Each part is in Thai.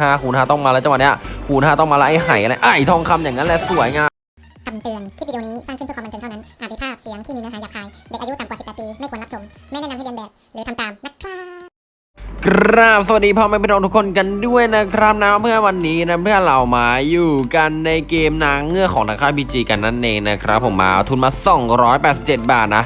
ห้าคูณห้าต้องมาแล้วจังหวะเนี้ยคูณห้าต้องมาแล้วไอ้ไห่อะไรไอ้ทองคำอย่างนั้นแหละสวยงามคำเตือน คลิปวิดีโอนี้สร้างขึ้นเพื่อความบันเทิงเท่านั้น อาจมีภาพเสียงที่มีเนื้อหาหยาบคาย เด็กอายุต่ำกว่า 18 ปี ไม่ควรรับชม ไม่แนะนำให้เรียนแบบ หรือทำตามนะครับกราบสวัสดีพ่อแม่พี่น้องทุกคนกันด้วยนะครับนะเพื่อวันนี้นะเพื่อเรามาอยู่กันในเกมนางเงือกของทางค่ายพีจีกันนั่นเองนะครับผมมาเอาทุนมา 287 บาทนะ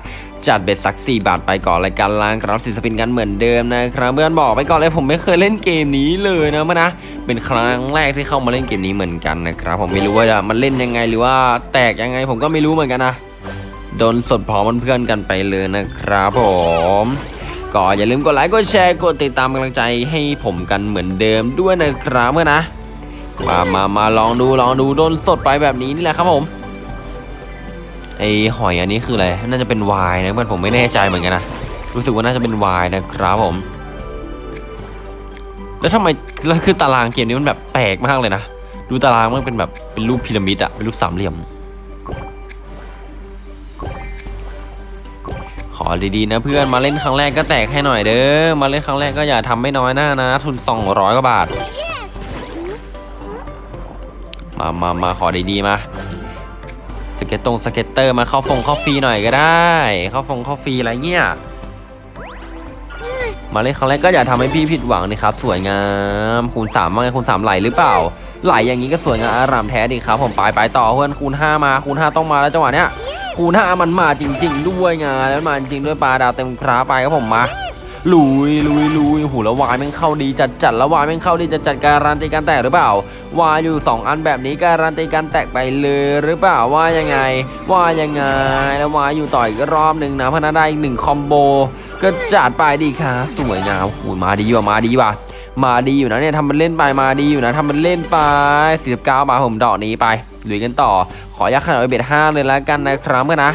จัดเบ็ดสัก 4 บาทไปก่อนรายการล้างกราฟสิสปินกันเหมือนเดิมนะครับเพื่อนบอกไปก่อนเลยผมไม่เคยเล่นเกมนี้เลยนะมื่อนะเป็นครั้งแรกที่เข้ามาเล่นเกมนี้เหมือนกันนะครับผมไม่รู้ว่าจะมันเล่นยังไงหรือว่าแตกยังไงผมก็ไม่รู้เหมือนกันนะโดนสดพร้อมเพื่อนกันไปเลยนะครับผมก็อย่าลืมกดไลค์กดแชร์กดติดตามกำลังใจให้ผมกันเหมือนเดิมด้วยนะครับเมื่อนะมามามาลองดูลองดูโดนสดไปแบบนี้นี่แหละครับผม ไอหอยอันนี้คืออะไร น่าจะเป็นวายนะเพื่อนผมไม่แน่ใจเหมือนกันนะ รู้สึกว่าน่าจะเป็นวายนะครับผม แล้วทำไมแล้วคือตารางเกมนี้มันแบบแปลกมากเลยนะ ดูตารางมันเป็นแบบเป็นรูปพีระมิดอะเป็นรูปสามเหลี่ยม ขอดีๆนะเพื่อนมาเล่นครั้งแรกก็แตกให้หน่อยเด้อ มาเล่นครั้งแรกก็อย่าทำไม่น้อยหน้านะ ทุน200กว่าบาท มามามาขอดีๆมา ก็ตตรง scatter มาเข้าฟงเข้าฟรีหน่อยก็ได้ เข้าฟงเข้าฟรีอะไรเงี้ยมาเล่นครั้งแรกก็อย่าทำให้พี่ผิดหวังนะครับ สวยงามคูณสามว่าไงคูณสามไหลหรือเปล่า ไหลอย่างนี้ก็สวยงามอารามแท้ดีครับ ผมไปไปต่อเพื่อนคูณห้ามาคูณห้าต้องมาแล้วจังหวะเนี้ยคูณห้ามันมาจริง ๆ ด้วยไงแล้วมาจริงด้วยปลาดาวเต็มคราไปครับผมมา ลุยลุยลุยหูแล้ววายแม่งเข้าดีจัดจัดแล้ววายแม่งเข้าดีจัดจัดการันตีการแตกหรือเปล่าวายอยู่ 2 อันแบบนี้การันตีการแตกไปเลยหรือเปล่าว่ายังไง ว่ายังไงแล้ววายอยู่ต่ออีกรอบหนึ่งนะพนันได้อีกหนึ่งคอมโบก็จัดไปดีค่ะสวยงามโอ้โหมาดีว่ะมาดีว่ะมาดีอยู่นะเนี่ยทำมันเล่นไปมาดีอยู่นะทำมันเล่นไป49บาทผมดอกนี้ไปลุยกันต่อ ขอยักขนาดเบ็ดห้าเลยแล้วกันนะครับเพื่อนนะ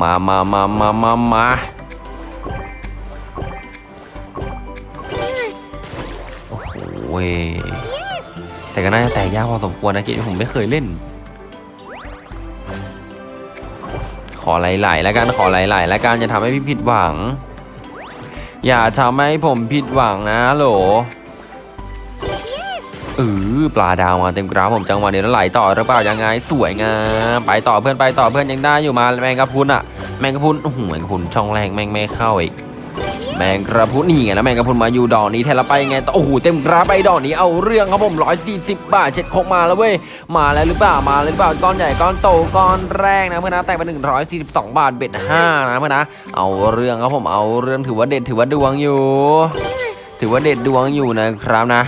มามามามามามา เว้ยแต่ก็น่าจะแตกยากพอสมควรนะเกมนี้ผมไม่เคยเล่น ขอไหลๆแล้วกันขอไหลๆแล้วกันอย่าทำให้พี่ผิดหวัง อย่าทำให้ผมผิดหวังนะโหลเออปลาดาวมาเต็มกราฟผมจังหวะนี้แล้วไหลต่อหรือเปล่ายังไงสวยงามไปต่อเพื่อนไปต่อเพื่อนยังได้อยู่มาแมงกะพรุนอะแมงกะพรุนโอ้โหแมงกะพรุนช่องแรงแมงไม่เข้าอีก แมงกระพุนนี่ไงแล้วแมงกระพุนมาอยู่ดอกนี้แทนละไปไงต่อโอ้โหเต็มกราไปดอกนี้เอาเรื่องครับผม140บบาทเช็ดโคกมาแล้วเว้ยมาแล้วหรือเปล่ามาแล้วหรือเปล่าก้อนใหญ่ก้อนโตก้อนแรกนะเพื่อนนะแต่ไป142บสองบาทเบ็ด5นะเพื่อนนะเอาเรื่องครับผมเอาเรื่องถือว่าเด็ดถือว่าดวงอยู่ ถือว่าเด็ดดวงอยู่นะครับนะ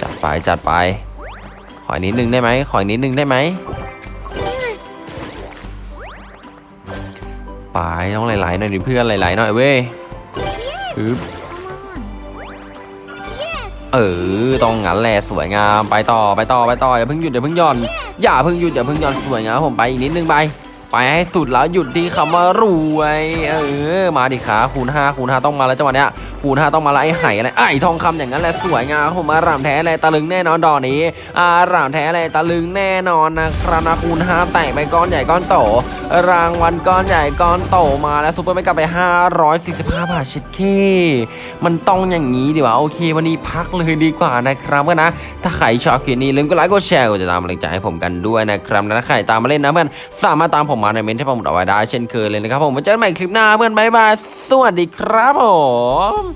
จัดไปจัดไปขออีกนิดนึงได้ไหมขออีกนิดนึงได้ไหม ไปต้องไหลๆหน่อยดิเพื่อนไหลๆหน่อยเว้ยปึ๊บเออต้องงั้นแหละสวยงามไปต่อไปต่อไปต่ออย่าเพิ่งหยุดอย่าเพิ่งหย่อนอย่าเพิ่งหยุดอย่าเพิ่งหย่อนสวยงามผมไปอีกนิดนึงไปไปให้สุดแล้วหยุดที่คำว่ารวยเออมาดิขาคูณ5คูณ5ต้องมาแล้วจังหวะเนี้ย คูณ5ต้องมาแล้วไอ้ไห่อะไรไอ้ทองคำอย่างนั้นแหละสวยงามผมอารามแท้เลยตะลึงแน่นอนดอกนี้อารามแท้เลยตะลึงแน่นอนนะครับนะคูณ5แตกไปก้อนใหญ่ก้อนโต รางวัลก้อนใหญ่ก้อนโตมาแล้วซุปเปอร์ไม่กลับไป 545 บาทชิดเค มันต้องอย่างนี้ดีกว่าโอเค วันนี้พักเลยดีกว่านะครับเพื่อนนะถ้าใครชอบคลิปนี้ลืมกดไลค์กดแชร์กดติดตามกำลังใจให้ผมกันด้วยนะครับและใครตามมาเล่นนะเพื่อนสามารถตามผมมาในเมนต์ที่ผมเอาไว้ได้เช่นเคยเลยนะครับผมไว้เจอกันใหม่คลิปหน้าเพื่อน bye bye สวัสดีครับผม